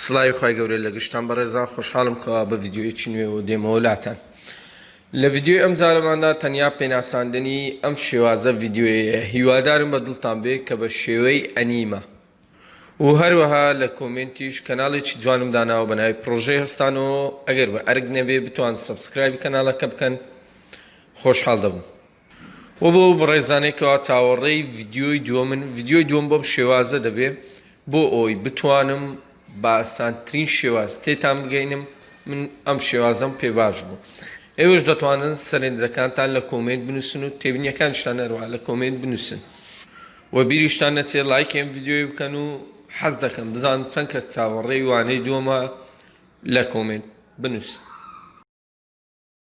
سڵاوی خوای گەورەی لەگشتان بەڕێزان خۆشحاڵم کەوا بە ڤیددیوەیەکی نوێەوە دێمەوە لاتەن لە ڤیددیوی ئەم جارەماندا تەنیا پێناساندنی ئەم شێوازە ڤیددیوەیە هیوادارم بە دڵتان بێ کە بە شێوەی ئەنیمە و هەروەها لە کۆمنتیش کەناڵێکی جوانم داناوە بە ناوی پرۆژەی هەستان و ئەگەر بە ئەرگ نەبێ بتوان سبسکرایبی کەناڵەکە بکەن خۆشحاڵ دەبوو وە بۆ ئەو بەڕێزانەی کەوا چاوەڕێی ڤیدیۆی دووەمن ڤیدیۆی دووەم بەم شێوازە دەبێ بۆ ئەوی بتوانم بە ئاسانترین شێواز تێتان بگەینم من ئەم شێوازەم پێ باش بوو ئێوەش دەتوانن سەرنجەکانتان لە کۆمێنت بنووسن و تێبینیەکانشتان هەروە لە کۆمێنت بنووسن و بیریشتان نەچێت لایکێم ڤیددیوی بکەن و حەز دەکەم بزانم چەند کەس چاوەڕێی وانەی دووەمە لە کۆمێنت بنووسن